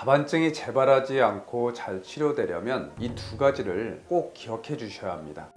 자반증이 재발하지 않고 잘 치료되려면 이 두 가지를 꼭 기억해 주셔야 합니다.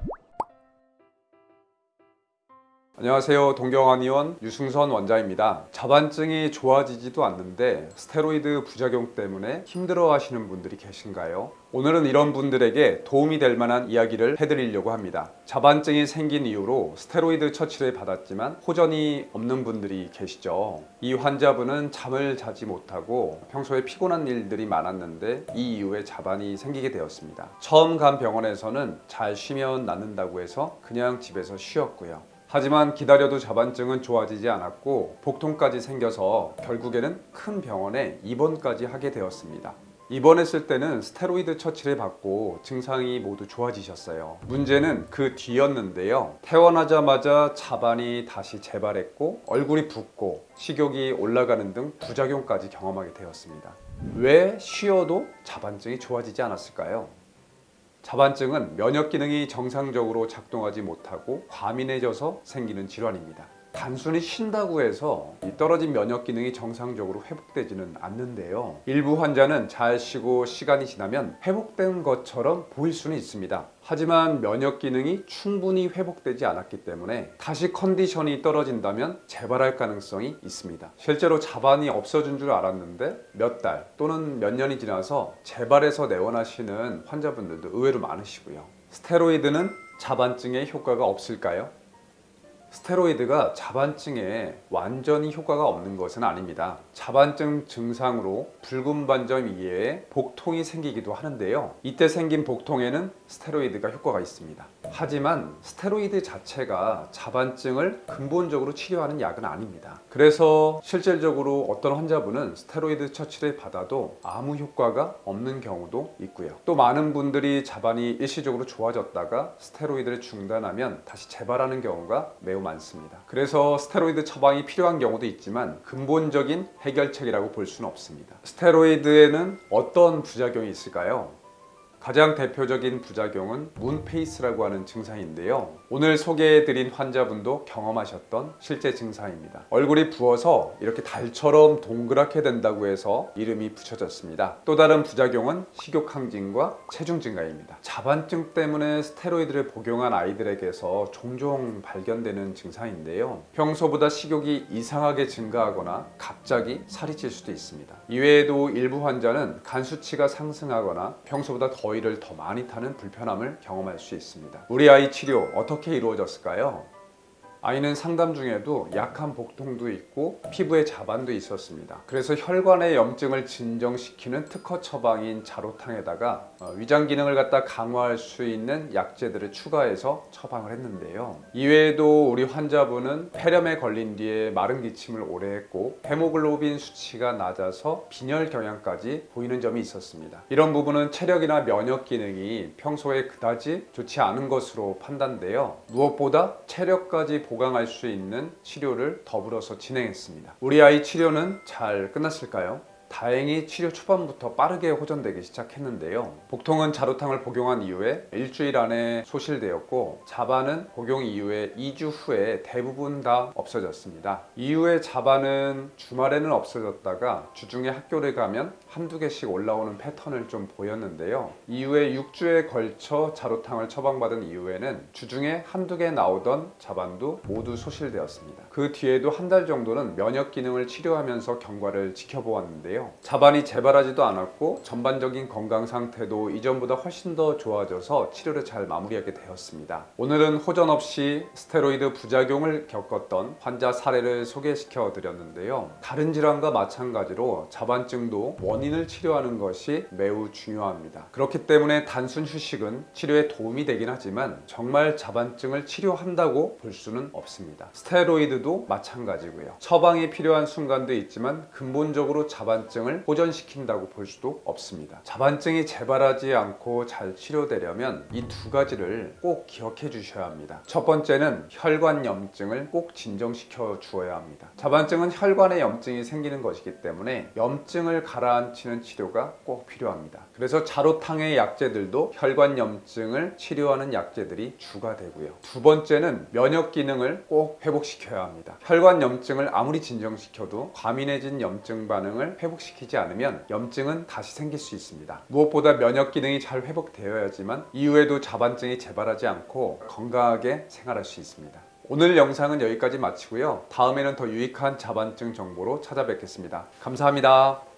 안녕하세요. 동경환 의원 유승선 원장입니다. 자반증이 좋아지지도 않는데 스테로이드 부작용 때문에 힘들어 하시는 분들이 계신가요? 오늘은 이런 분들에게 도움이 될 만한 이야기를 해드리려고 합니다. 자반증이 생긴 이후로 스테로이드 처치를 받았지만 호전이 없는 분들이 계시죠. 이 환자분은 잠을 자지 못하고 평소에 피곤한 일들이 많았는데 이 이후에 자반이 생기게 되었습니다. 처음 간 병원에서는 잘 쉬면 낫는다고 해서 그냥 집에서 쉬었고요 하지만 기다려도 자반증은 좋아지지 않았고 복통까지 생겨서 결국에는 큰 병원에 입원까지 하게 되었습니다. 입원했을 때는 스테로이드 처치를 받고 증상이 모두 좋아지셨어요. 문제는 그 뒤였는데요. 퇴원하자마자 자반이 다시 재발했고 얼굴이 붓고 식욕이 올라가는 등 부작용까지 경험하게 되었습니다. 왜 쉬어도 자반증이 좋아지지 않았을까요? 자반증은 면역 기능이 정상적으로 작동하지 못하고 과민해져서 생기는 질환입니다. 단순히 쉰다고 해서 이 떨어진 면역 기능이 정상적으로 회복되지는 않는데요. 일부 환자는 잘 쉬고 시간이 지나면 회복된 것처럼 보일 수는 있습니다. 하지만 면역 기능이 충분히 회복되지 않았기 때문에 다시 컨디션이 떨어진다면 재발할 가능성이 있습니다. 실제로 자반이 없어진 줄 알았는데 몇 달 또는 몇 년이 지나서 재발해서 내원하시는 환자분들도 의외로 많으시고요. 스테로이드는 자반증에 효과가 없을까요? 스테로이드가 자반증에 완전히 효과가 없는 것은 아닙니다. 자반증 증상으로 붉은 반점 이외에 복통이 생기기도 하는데요. 이때 생긴 복통에는 스테로이드가 효과가 있습니다. 하지만 스테로이드 자체가 자반증을 근본적으로 치료하는 약은 아닙니다. 그래서 실질적으로 어떤 환자분은 스테로이드 처치를 받아도 아무 효과가 없는 경우도 있고요. 또 많은 분들이 자반이 일시적으로 좋아졌다가 스테로이드를 중단하면 다시 재발하는 경우가 매우 많습니다. 그래서 스테로이드 처방이 필요한 경우도 있지만 근본적인 해결책이라고 볼 수는 없습니다. 스테로이드에는 어떤 부작용이 있을까요? 가장 대표적인 부작용은 문페이스라고 하는 증상인데요. 오늘 소개해드린 환자분도 경험하셨던 실제 증상입니다. 얼굴이 부어서 이렇게 달처럼 동그랗게 된다고 해서 이름이 붙여졌습니다. 또 다른 부작용은 식욕 항진과 체중 증가입니다. 자반증 때문에 스테로이드를 복용한 아이들에게서 종종 발견되는 증상인데요. 평소보다 식욕이 이상하게 증가하거나 갑자기 살이 찔 수도 있습니다. 이외에도 일부 환자는 간 수치가 상승하거나 평소보다 더 위를 더 많이 타는 불편함을 경험할 수 있습니다. 우리 아이 치료 어떻게 이루어졌을까요? 아이는 상담 중에도 약한 복통도 있고 피부에 자반도 있었습니다. 그래서 혈관의 염증을 진정시키는 특허 처방인 자로탕에다가 어, 위장 기능을 갖다 강화할 수 있는 약재들을 추가해서 처방을 했는데요. 이외에도 우리 환자분은 폐렴에 걸린 뒤에 마른 기침을 오래 했고 헤모글로빈 수치가 낮아서 빈혈 경향까지 보이는 점이 있었습니다. 이런 부분은 체력이나 면역 기능이 평소에 그다지 좋지 않은 것으로 판단되어 무엇보다 체력까지 보강할 수 있는 치료를 더불어서 진행했습니다. 우리 아이 치료는 잘 끝났을까요? 다행히 치료 초반부터 빠르게 호전되기 시작했는데요. 복통은 자루탕을 복용한 이후에 일주일 안에 소실되었고 자반은 복용 이후에 2주 후에 대부분 다 없어졌습니다. 이후에 자반은 주말에는 없어졌다가 주중에 학교를 가면 한두 개씩 올라오는 패턴을 좀 보였는데요. 이후에 6주에 걸쳐 자루탕을 처방받은 이후에는 주중에 한두 개 나오던 자반도 모두 소실되었습니다. 그 뒤에도 한 달 정도는 면역 기능을 치료하면서 경과를 지켜보았는데 요. 자반이 재발하지도 않았고 전반적인 건강 상태도 이전보다 훨씬 더 좋아져서 치료를 잘 마무리하게 되었습니다. 오늘은 호전 없이 스테로이드 부작용을 겪었던 환자 사례를 소개시켜 드렸는데요. 다른 질환과 마찬가지로 자반증도 원인을 치료하는 것이 매우 중요합니다. 그렇기 때문에 단순 휴식은 치료에 도움이 되긴 하지만 정말 자반증을 치료한다고 볼 수는 없습니다. 스테로이드도 마찬가지고요. 처방이 필요한 순간도 있지만 근본적으로 자반증 자반증을 호전시킨다고 볼 수도 없습니다. 자반증이 재발하지 않고 잘 치료되려면 이 두 가지를 꼭 기억해 주셔야 합니다. 첫 번째는 혈관 염증을 꼭 진정시켜 주어야 합니다. 자반증은 혈관에 염증이 생기는 것이기 때문에 염증을 가라앉히는 치료가 꼭 필요합니다. 그래서 자로탕의 약재들도 혈관 염증을 치료하는 약재들이 주가 되고요. 두 번째는 면역 기능을 꼭 회복시켜야 합니다. 혈관 염증을 아무리 진정시켜도 과민해진 염증 반응을 회복 회복시키지 않으면 염증은 다시 생길 수 있습니다. 무엇보다 면역 기능이 잘 회복되어야지만 이후에도 자반증이 재발하지 않고 건강하게 생활할 수 있습니다. 오늘 영상은 여기까지 마치고요. 다음에는 더 유익한 자반증 정보로 찾아뵙겠습니다. 감사합니다.